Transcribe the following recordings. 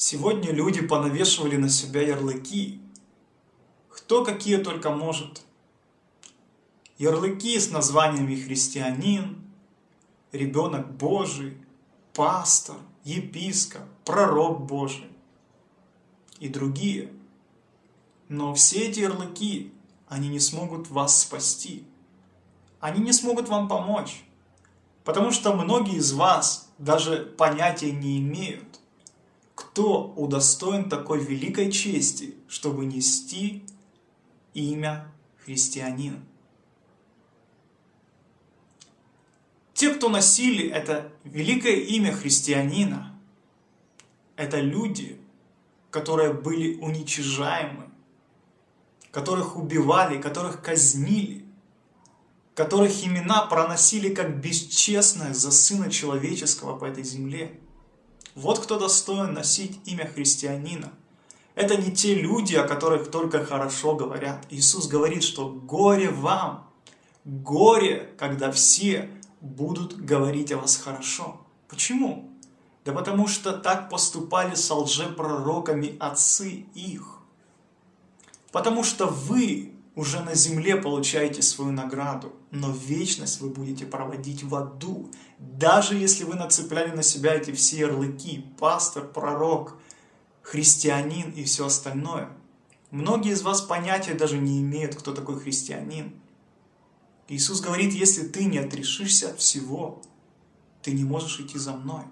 Сегодня люди понавешивали на себя ярлыки. Кто какие только может. Ярлыки с названиями христианин, ребенок Божий, пастор, епископ, пророк Божий и другие. Но все эти ярлыки, они не смогут вас спасти. Они не смогут вам помочь. Потому что многие из вас даже понятия не имеют, кто удостоен такой великой чести, чтобы нести имя христианина. Те, кто носили это великое имя христианина, это люди, которые были уничижаемы, которых убивали, которых казнили, которых имена проносили как бесчестное за Сына Человеческого по этой земле. Вот кто достоин носить имя христианина. Это не те люди, о которых только хорошо говорят. Иисус говорит, что горе вам, горе, когда все будут говорить о вас хорошо. Почему? Да потому что так поступали с лжепророками отцы их. Потому что вы уже на земле получаете свою награду, но вечность вы будете проводить в аду, даже если вы нацепляли на себя эти все ярлыки, пастор, пророк, христианин и все остальное. Многие из вас понятия даже не имеют, кто такой христианин. Иисус говорит, если ты не отрешишься от всего, ты не можешь идти за мной.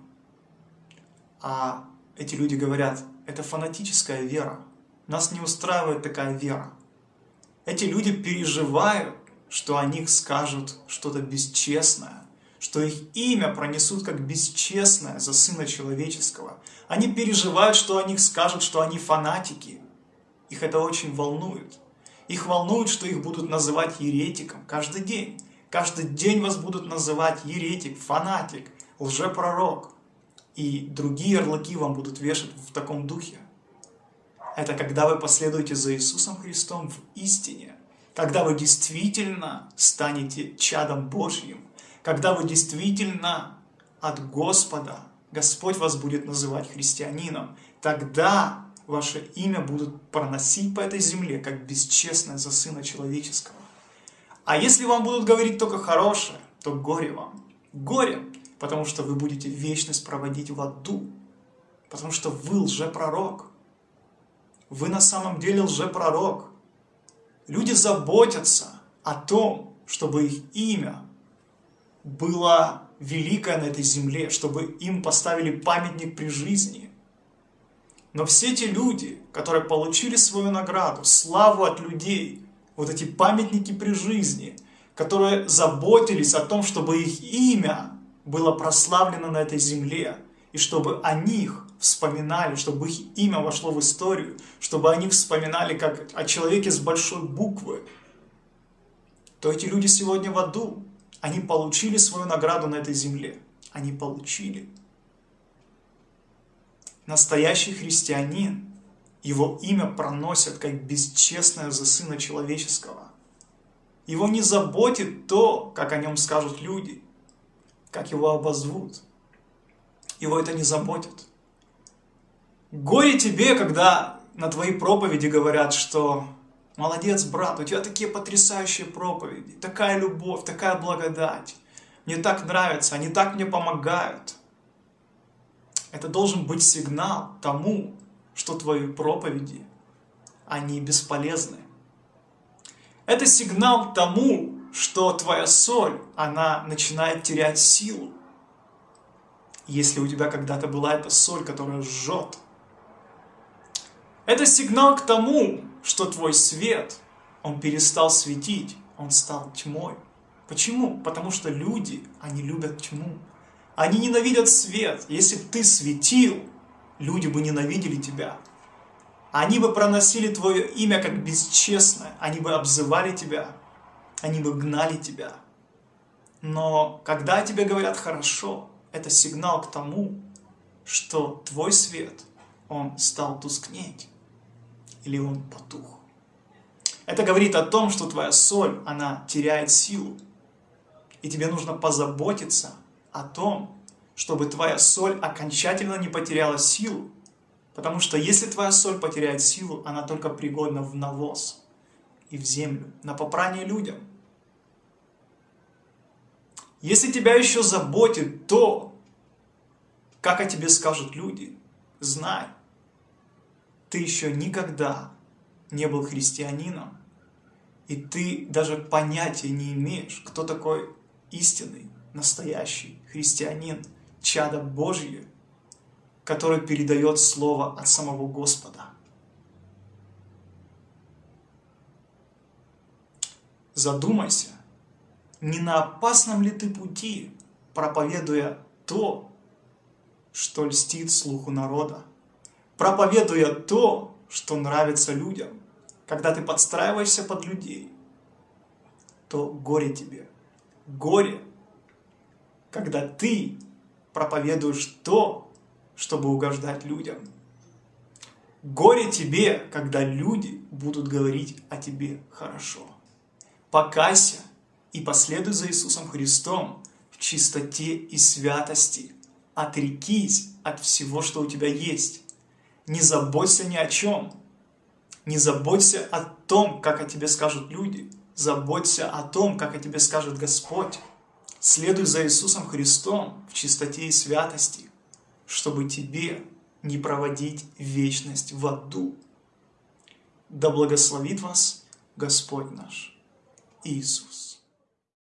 А эти люди говорят, это фанатическая вера. Нас не устраивает такая вера. Эти люди переживают, что о них скажут что-то бесчестное, что их имя пронесут как бесчестное за Сына Человеческого. Они переживают, что о них скажут, что они фанатики. Их это очень волнует. Их волнует, что их будут называть еретиком каждый день. Каждый день вас будут называть еретик, фанатик, лжепророк. И другие ярлыки вам будут вешать в таком духе. Это когда вы последуете за Иисусом Христом в истине. Когда вы действительно станете чадом Божьим. Когда вы действительно от Господа, Господь вас будет называть христианином. Тогда ваше имя будут проносить по этой земле, как бесчестное за Сына Человеческого. А если вам будут говорить только хорошее, то горе вам. Горе, потому что вы будете вечность проводить в аду. Потому что вы лжепророк. Вы на самом деле лжепророк. Люди заботятся о том, чтобы их имя было великое на этой земле, чтобы им поставили памятник при жизни – но все эти люди, которые получили свою награду, славу от людей, вот эти памятники при жизни, которые заботились о том, чтобы их имя было прославлено на этой земле, и чтобы о них вспоминали, чтобы их имя вошло в историю, чтобы они вспоминали как о человеке с большой буквы, то эти люди сегодня в аду. Они получили свою награду на этой земле. Они получили. Настоящий христианин, его имя проносят как бесчестное за Сына Человеческого. Его не заботит то, как о нем скажут люди, как его обозвут. Его это не заботит. Горе тебе, когда на твоей проповеди говорят, что молодец, брат, у тебя такие потрясающие проповеди, такая любовь, такая благодать. Мне так нравится, они так мне помогают. Это должен быть сигнал тому, что твои проповеди, они бесполезны. Это сигнал тому, что твоя соль, она начинает терять силу. Если у тебя когда-то была эта соль, которая жжет. Это сигнал к тому, что твой свет, он перестал светить, он стал тьмой. Почему? Потому что люди, они любят тьму. Они ненавидят свет. Если бы ты светил, люди бы ненавидели тебя. Они бы проносили твое имя как бесчестное. Они бы обзывали тебя. Они бы гнали тебя. Но когда тебе говорят хорошо, это сигнал к тому, что твой свет, он стал тускнеть. Или он потух. Это говорит о том, что твоя соль, она теряет силу. И тебе нужно позаботиться о том, чтобы твоя соль окончательно не потеряла силу, Потому что если твоя соль потеряет силу, она только пригодна в навоз и в землю, на попрание людям. Если тебя еще заботит то, как о тебе скажут люди, знай, ты еще никогда не был христианином, и ты даже понятия не имеешь, кто такой истинный, настоящий христианин, чадо Божье, который передает Слово от самого Господа. Задумайся, не на опасном ли ты пути, проповедуя то, что льстит слуху народа, проповедуя то, что нравится людям, когда ты подстраиваешься под людей, то горе тебе. Горе, когда ты проповедуешь то, чтобы угождать людям. Горе тебе, когда люди будут говорить о тебе хорошо. Покайся и последуй за Иисусом Христом в чистоте и святости. Отрекись от всего, что у тебя есть. Не заботься ни о чем. Не заботься о том, как о тебе скажут люди. Заботься о том, как о тебе скажет Господь. Следуй за Иисусом Христом в чистоте и святости, чтобы тебе не проводить вечность в аду. Да благословит вас Господь наш Иисус.